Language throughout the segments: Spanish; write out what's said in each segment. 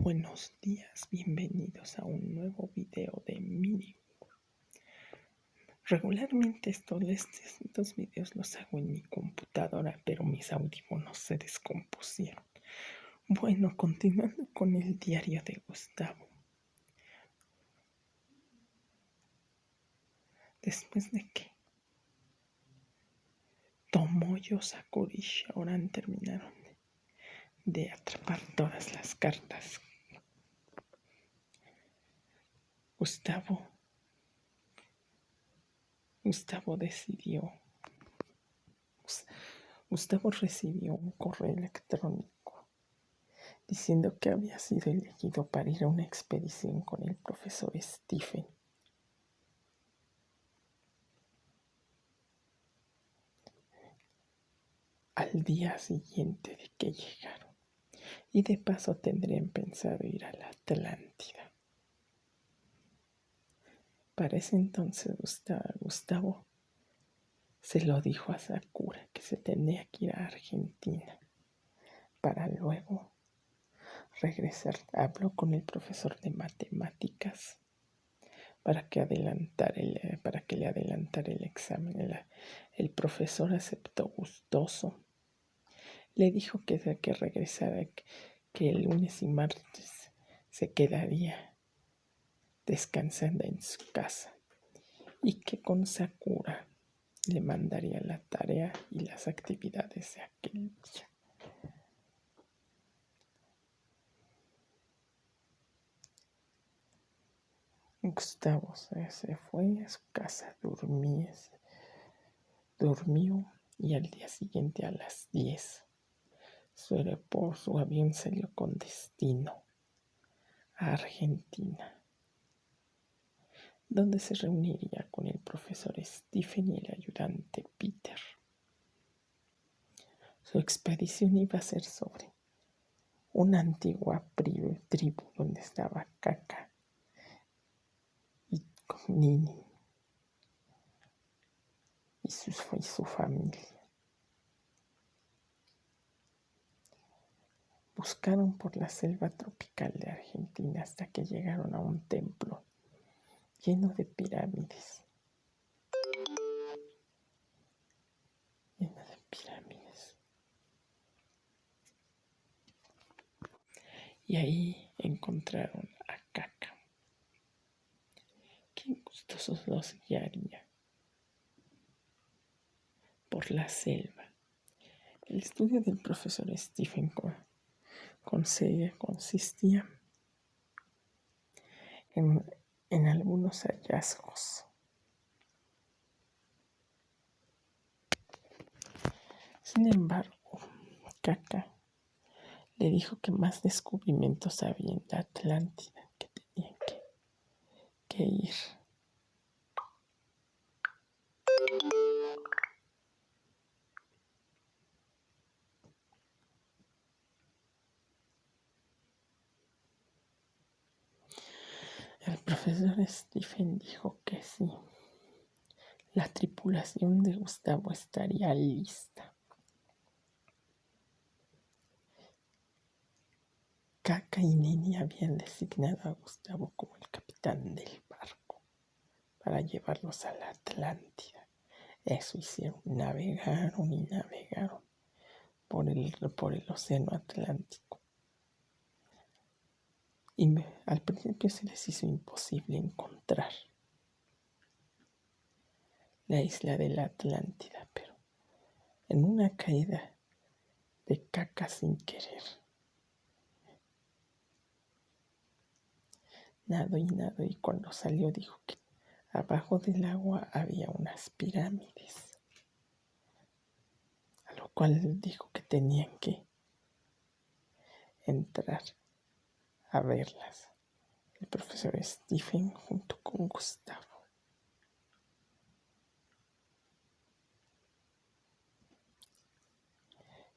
Buenos días, bienvenidos a un nuevo video de Mini. Regularmente estos, estos videos los hago en mi computadora, pero mis audífonos se descompusieron. Bueno, continuando con el diario de Gustavo. Después de que Tomoyo Sakura y Shaoran terminaron de atrapar todas las cartas. Gustavo, Gustavo decidió, Gustavo recibió un correo electrónico diciendo que había sido elegido para ir a una expedición con el profesor Stephen. Al día siguiente de que llegaron y de paso tendrían pensado ir a la Atlántida. Para ese entonces Gustavo se lo dijo a Sakura que se tenía que ir a Argentina para luego regresar. Habló con el profesor de matemáticas para que, adelantara el, para que le adelantara el examen. El, el profesor aceptó gustoso le dijo que, que regresara, que el lunes y martes se quedaría descansando en su casa y que con Sakura le mandaría la tarea y las actividades de aquel día. Gustavo se fue a su casa, dormía, durmió y al día siguiente a las 10 su su avión salió con destino a Argentina, donde se reuniría con el profesor Stephen y el ayudante Peter. Su expedición iba a ser sobre una antigua tribu donde estaba Kaka y Nini y su familia. Buscaron por la selva tropical de Argentina hasta que llegaron a un templo lleno de pirámides. Lleno de pirámides. Y ahí encontraron a Caca. Qué gustosos los guiaría por la selva. El estudio del profesor Stephen consistía en, en algunos hallazgos. Sin embargo, Caca le dijo que más descubrimientos había en la Atlántida que tenían que, que ir. Profesor Stephen dijo que sí. La tripulación de Gustavo estaría lista. Caca y Nini habían designado a Gustavo como el capitán del barco para llevarlos a la Atlántida. Eso hicieron, navegaron y navegaron por el, por el océano Atlántico y al principio se les hizo imposible encontrar la isla de la Atlántida, pero en una caída de caca sin querer. Nado y nado y cuando salió dijo que abajo del agua había unas pirámides, a lo cual dijo que tenían que entrar a verlas. El profesor Stephen junto con Gustavo.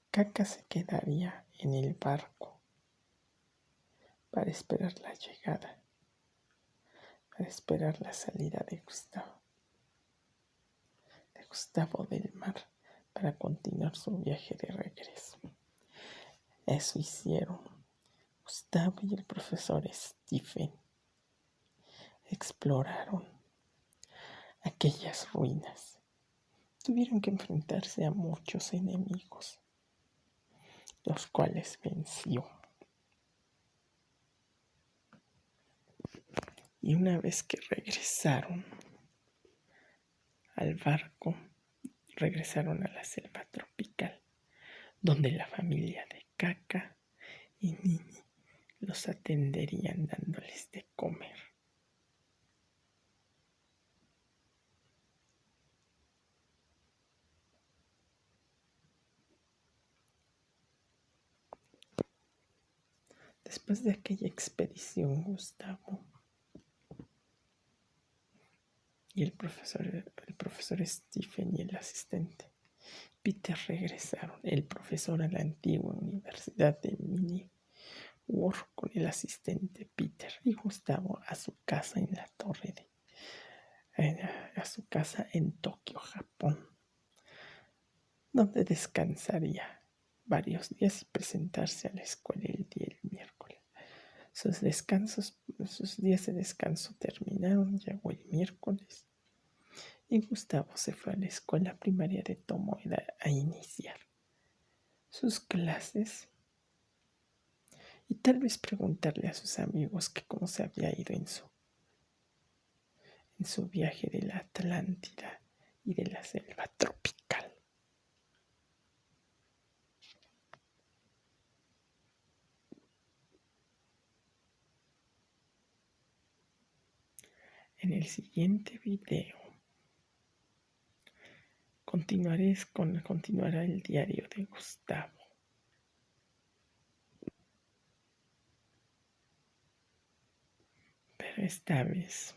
Caca se quedaría en el barco para esperar la llegada, para esperar la salida de Gustavo, de Gustavo del Mar, para continuar su viaje de regreso. Eso hicieron Gustavo y el profesor Stephen exploraron aquellas ruinas. Tuvieron que enfrentarse a muchos enemigos, los cuales venció. Y una vez que regresaron al barco, regresaron a la selva tropical, donde la familia de Caca y Nini los atenderían dándoles de comer. Después de aquella expedición, Gustavo y el profesor, el profesor Stephen y el asistente Peter regresaron, el profesor a la antigua Universidad de Mini con el asistente Peter y Gustavo a su casa en la torre de a su casa en Tokio, Japón, donde descansaría varios días y presentarse a la escuela el día del miércoles. Sus descansos, sus días de descanso terminaron, llegó el miércoles y Gustavo se fue a la escuela primaria de Tomoeda a iniciar sus clases y tal vez preguntarle a sus amigos que cómo se había ido en su, en su viaje de la Atlántida y de la selva tropical. En el siguiente video continuaré con, continuará el diario de Gustavo. Esta vez.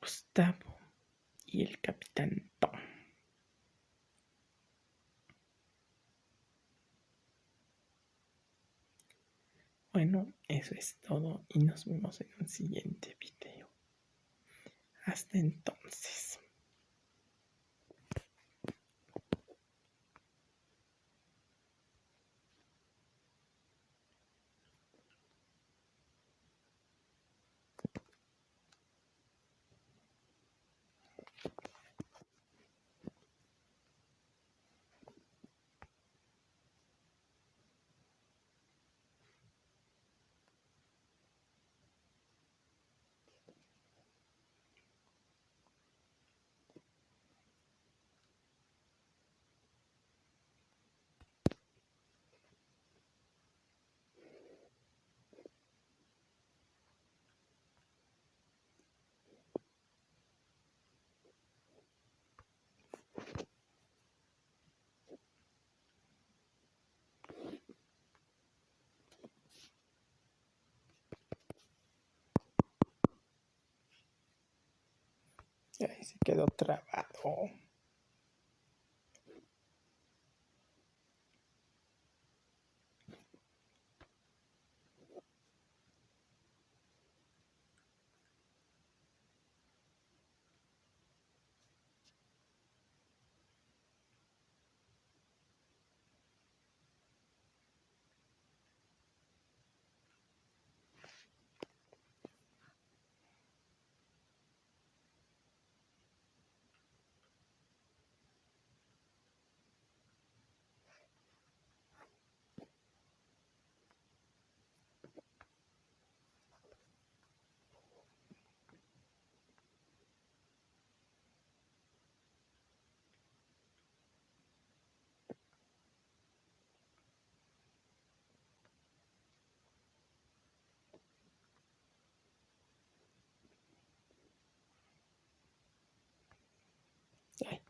Gustavo y el capitán Tom. Bueno, eso es todo y nos vemos en un siguiente video. Hasta entonces. Ahí se quedó trabado.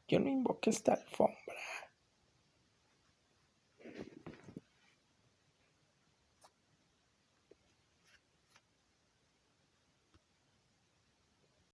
Yo no invoqué esta alfombra.